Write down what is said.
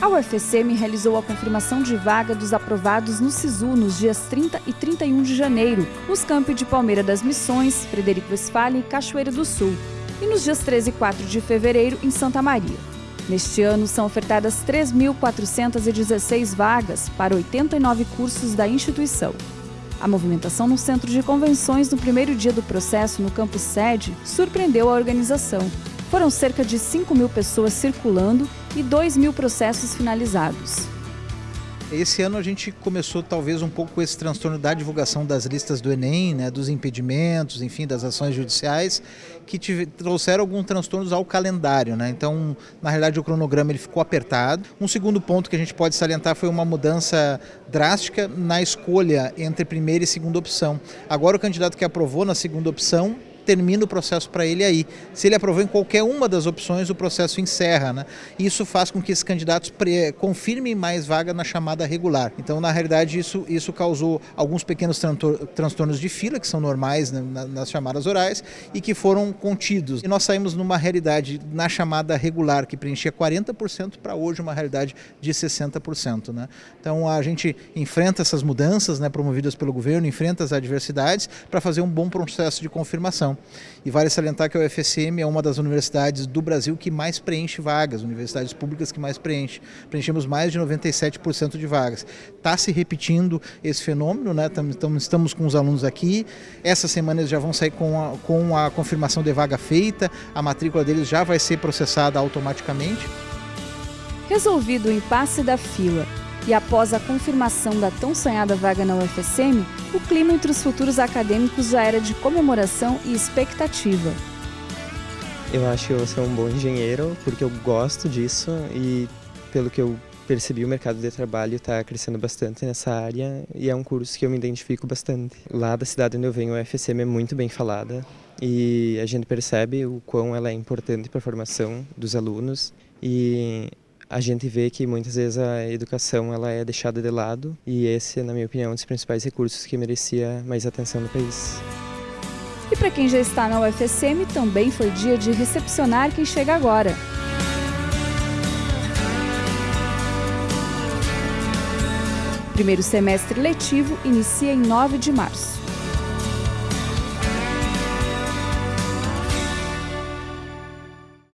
A UFSM realizou a confirmação de vaga dos aprovados no SISU nos dias 30 e 31 de janeiro, nos campi de Palmeira das Missões, Frederico Westphalen e Cachoeira do Sul, e nos dias 13 e 4 de fevereiro em Santa Maria. Neste ano, são ofertadas 3.416 vagas para 89 cursos da instituição. A movimentação no centro de convenções no primeiro dia do processo no campus sede surpreendeu a organização. Foram cerca de 5 mil pessoas circulando e 2 mil processos finalizados. Esse ano a gente começou talvez um pouco esse transtorno da divulgação das listas do Enem, né, dos impedimentos, enfim, das ações judiciais, que tive, trouxeram alguns transtornos ao calendário. Né? Então, na realidade, o cronograma ele ficou apertado. Um segundo ponto que a gente pode salientar foi uma mudança drástica na escolha entre primeira e segunda opção. Agora o candidato que aprovou na segunda opção termina o processo para ele aí. Se ele aprovou em qualquer uma das opções, o processo encerra. Né? Isso faz com que esses candidatos confirmem mais vaga na chamada regular. Então, na realidade, isso, isso causou alguns pequenos transtornos de fila, que são normais né, nas chamadas orais, e que foram contidos. E nós saímos numa realidade na chamada regular, que preenchia 40%, para hoje uma realidade de 60%. Né? Então, a gente enfrenta essas mudanças né, promovidas pelo governo, enfrenta as adversidades para fazer um bom processo de confirmação. E vale salientar que a UFSM é uma das universidades do Brasil que mais preenche vagas, universidades públicas que mais preenche. Preenchemos mais de 97% de vagas. Está se repetindo esse fenômeno, né? estamos com os alunos aqui. Essa semana eles já vão sair com a, com a confirmação de vaga feita, a matrícula deles já vai ser processada automaticamente. Resolvido o impasse da fila e após a confirmação da tão sonhada vaga na UFSM, o clima entre os futuros acadêmicos já era de comemoração e expectativa. Eu acho que eu vou ser um bom engenheiro porque eu gosto disso e pelo que eu percebi o mercado de trabalho está crescendo bastante nessa área e é um curso que eu me identifico bastante. Lá da cidade onde eu venho, a UFSM é muito bem falada e a gente percebe o quão ela é importante para a formação dos alunos e a gente vê que muitas vezes a educação ela é deixada de lado e esse, na minha opinião, é um dos principais recursos que merecia mais atenção no país. E para quem já está na UFSM, também foi dia de recepcionar quem chega agora. Primeiro semestre letivo inicia em 9 de março.